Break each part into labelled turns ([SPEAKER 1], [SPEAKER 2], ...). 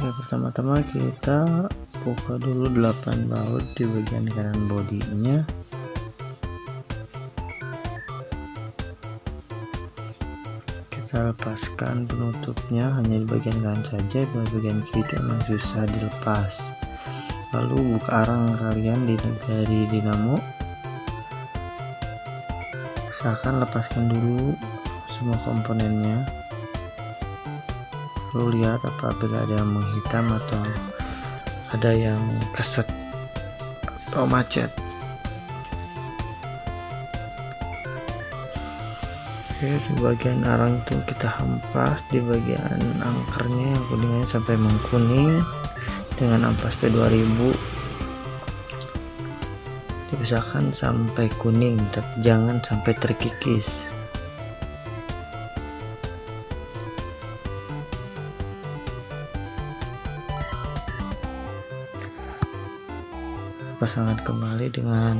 [SPEAKER 1] Oke pertama-tama kita buka dulu 8 baut di bagian kanan bodinya. Kita lepaskan penutupnya hanya di bagian kanan saja di bagian kiri memang susah dilepas. Lalu buka arang kalian di dari dinamo. Usahakan lepaskan dulu semua komponennya lalu lihat apabila ada yang menghitam atau ada yang keset atau macet. Oke di bagian arang itu kita hempas di bagian angkernya yang kuningnya sampai mengkuning dengan ampas P2000 diusahakan sampai kuning tapi jangan sampai terkikis pasangan kembali dengan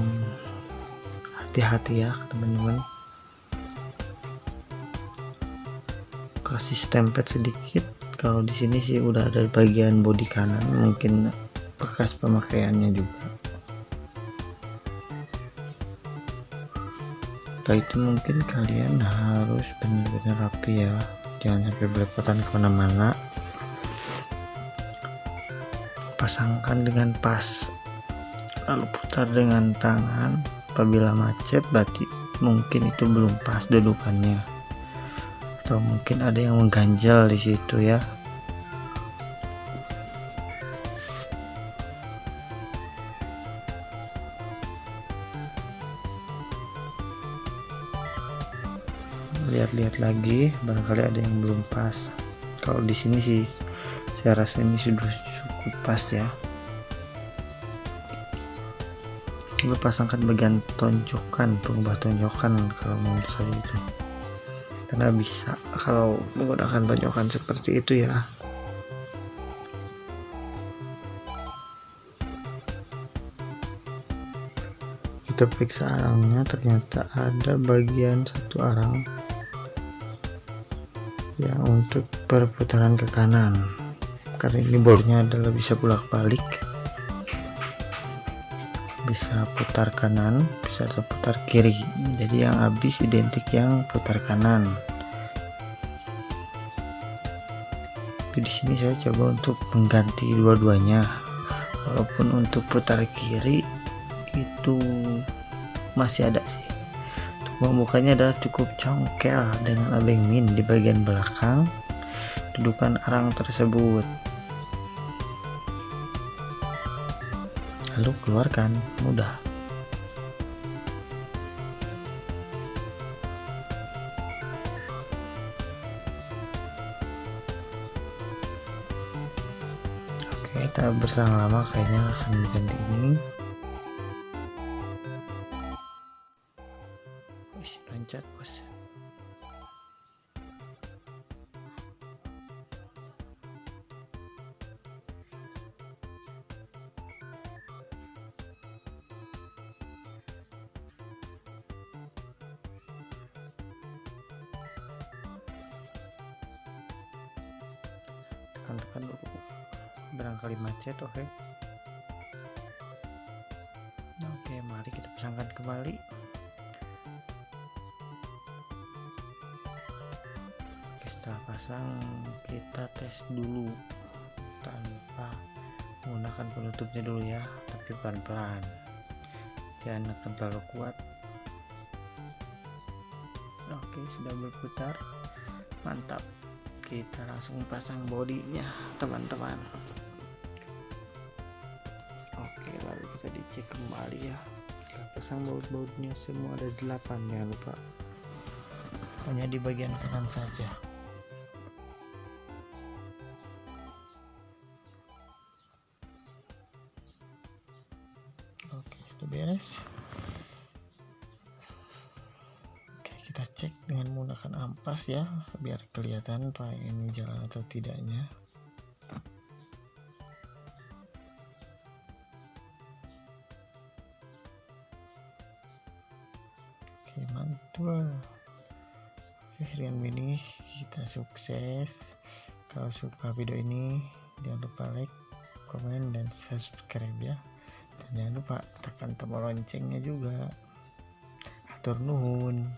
[SPEAKER 1] hati-hati ya teman-teman. Kasih stempet sedikit. Kalau di sini sih udah ada bagian bodi kanan mungkin bekas pemakaiannya juga. Setelah itu mungkin kalian harus benar-benar rapi ya. Jangan sampai belepotan ke mana-mana. Pasangkan dengan pas lalu putar dengan tangan. Apabila macet berarti mungkin itu belum pas dudukannya. Atau mungkin ada yang mengganjal di situ ya. Lihat-lihat lagi barangkali ada yang belum pas. Kalau di sini sih saya rasa ini sudah cukup pas ya coba pasangkan bagian tonjokan pengubah tonjokan kalau menurut saya itu karena bisa kalau menggunakan tonjokan seperti itu ya. Kita periksa arangnya ternyata ada bagian satu arang yang untuk perputaran ke kanan. Karena ini bornya adalah bisa bolak balik bisa putar kanan bisa putar kiri. Jadi yang habis identik yang putar kanan. Di sini saya coba untuk mengganti dua-duanya. Walaupun untuk putar kiri itu masih ada sih. Untuk pembukanya adalah cukup congkel dengan abeng min di bagian belakang. Dudukan arang tersebut lalu keluarkan mudah. Oke kita bersama lama kayaknya akan ganti ini. Wih, loncat bos tekan-tekan barangkali macet oke okay. oke okay, mari kita pasangkan kembali. Oke setelah pasang kita tes dulu tanpa menggunakan penutupnya dulu ya tapi pelan-pelan. Jangan akan terlalu kuat. Oke sudah berputar. Mantap kita langsung pasang bodinya teman-teman. Oke lalu kita dicek kembali ya. Kita pasang baut-bautnya semua ada 8 ya lupa. Hanya di bagian kanan saja. Oke sudah beres kita cek dengan menggunakan ampas ya biar kelihatan pak ini jalan atau tidaknya. Oke mantul. Oke ini kita sukses. Kalau suka video ini jangan lupa like komen dan subscribe ya. Dan jangan lupa tekan tombol loncengnya juga. Atur nuhun